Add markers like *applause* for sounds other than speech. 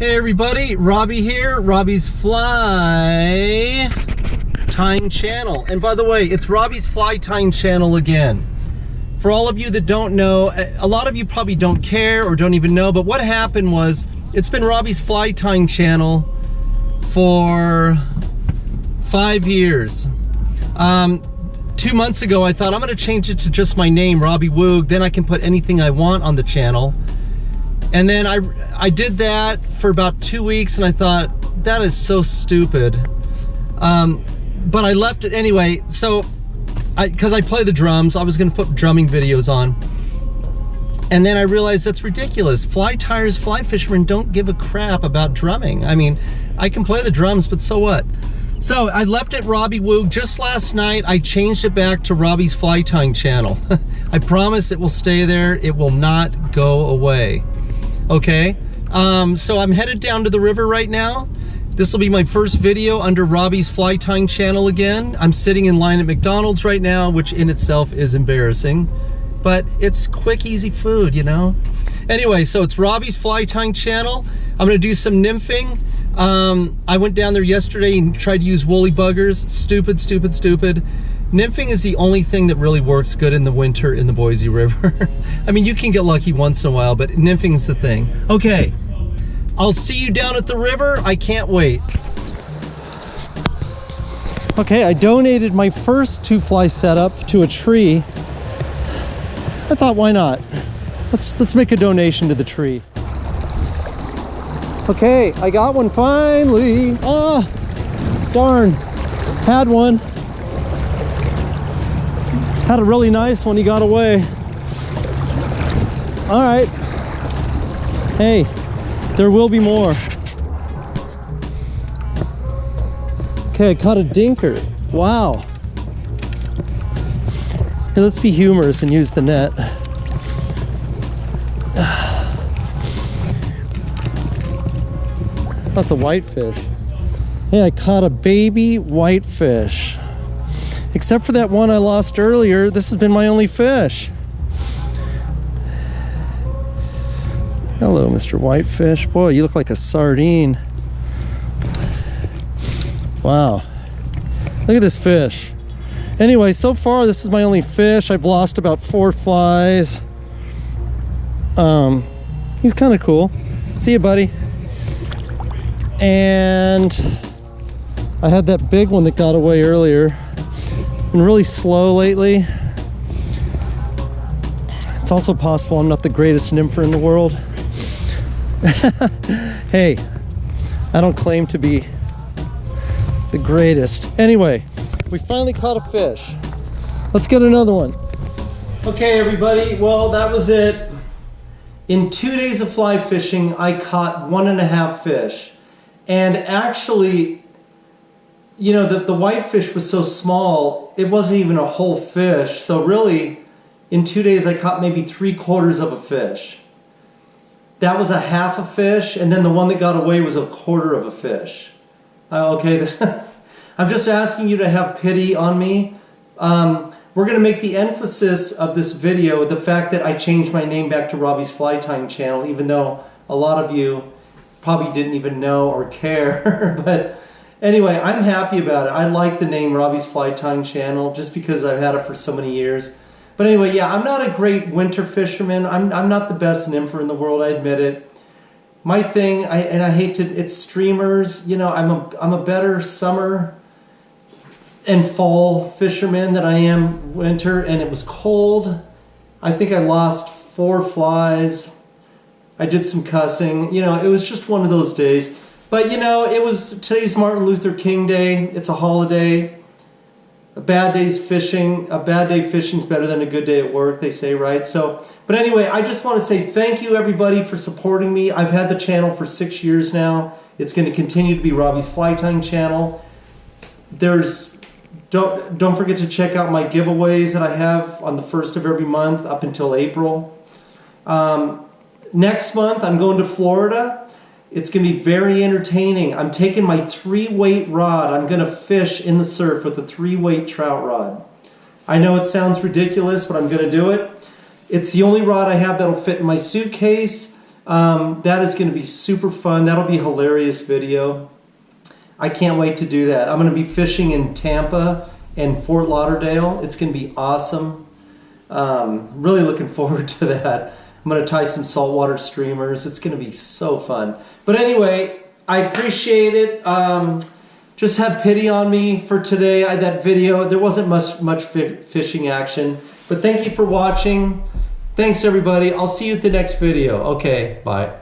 Hey everybody, Robbie here, Robbie's Fly Tying Channel. And by the way, it's Robbie's Fly Tying Channel again. For all of you that don't know, a lot of you probably don't care or don't even know, but what happened was, it's been Robbie's Fly Tying Channel for five years. Um, two months ago, I thought I'm gonna change it to just my name, Robbie Woog, then I can put anything I want on the channel. And then I, I did that for about two weeks and I thought, that is so stupid. Um, but I left it anyway. So, because I, play the drums, I was gonna put drumming videos on. And then I realized that's ridiculous. Fly tyers, fly fishermen don't give a crap about drumming. I mean, I can play the drums, but so what? So I left it Robbie Woog just last night. I changed it back to Robbie's Fly Tying channel. *laughs* I promise it will stay there. It will not go away okay? Um, so I'm headed down to the river right now. This will be my first video under Robbie's Fly Tying channel again. I'm sitting in line at McDonald's right now, which in itself is embarrassing, but it's quick, easy food, you know? Anyway, so it's Robbie's Fly Tying channel. I'm gonna do some nymphing. Um, I went down there yesterday and tried to use woolly buggers. Stupid, stupid, stupid. Nymphing is the only thing that really works good in the winter in the Boise River. *laughs* I mean, you can get lucky once in a while, but nymphing is the thing. Okay, I'll see you down at the river. I can't wait. Okay, I donated my first two fly setup to a tree. I thought, why not? Let's let's make a donation to the tree. Okay, I got one finally. Oh, darn, had one. Had a really nice one, he got away. All right. Hey, there will be more. Okay, I caught a dinker. Wow. Hey, let's be humorous and use the net. *sighs* That's a whitefish. Hey, I caught a baby whitefish. Except for that one I lost earlier, this has been my only fish. Hello, Mr. Whitefish. Boy, you look like a sardine. Wow. Look at this fish. Anyway, so far this is my only fish. I've lost about four flies. Um, he's kind of cool. See you, buddy. And I had that big one that got away earlier. Been really slow lately. It's also possible I'm not the greatest nympher in the world. *laughs* hey, I don't claim to be the greatest. Anyway, we finally caught a fish. Let's get another one. Okay, everybody, well, that was it. In two days of fly fishing, I caught one and a half fish. And actually, you know, the, the whitefish was so small, it wasn't even a whole fish. So really, in two days, I caught maybe three quarters of a fish. That was a half a fish, and then the one that got away was a quarter of a fish. Uh, okay, this, *laughs* I'm just asking you to have pity on me. Um, we're going to make the emphasis of this video the fact that I changed my name back to Robbie's Fly Tying channel, even though a lot of you probably didn't even know or care. *laughs* but Anyway, I'm happy about it. I like the name Robbie's Fly Tying Channel just because I've had it for so many years. But anyway, yeah, I'm not a great winter fisherman. I'm, I'm not the best nympher in the world, I admit it. My thing, I, and I hate to, it's streamers. You know, I'm a, I'm a better summer and fall fisherman than I am winter, and it was cold. I think I lost four flies. I did some cussing. You know, it was just one of those days. But you know, it was today's Martin Luther King Day. It's a holiday. A bad day's fishing. A bad day fishing is better than a good day at work, they say, right? So, but anyway, I just want to say thank you everybody for supporting me. I've had the channel for six years now. It's going to continue to be Robbie's Fly Tying channel. There's don't don't forget to check out my giveaways that I have on the first of every month up until April. Um, next month, I'm going to Florida. It's going to be very entertaining. I'm taking my three weight rod. I'm going to fish in the surf with a three weight trout rod. I know it sounds ridiculous, but I'm going to do it. It's the only rod I have that'll fit in my suitcase. Um, that is going to be super fun. That'll be a hilarious video. I can't wait to do that. I'm going to be fishing in Tampa and Fort Lauderdale. It's going to be awesome. Um, really looking forward *laughs* to that. I'm going to tie some saltwater streamers. It's going to be so fun. But anyway, I appreciate it. Um, just have pity on me for today. I, that video, there wasn't much much fi fishing action. But thank you for watching. Thanks everybody. I'll see you at the next video. Okay, bye.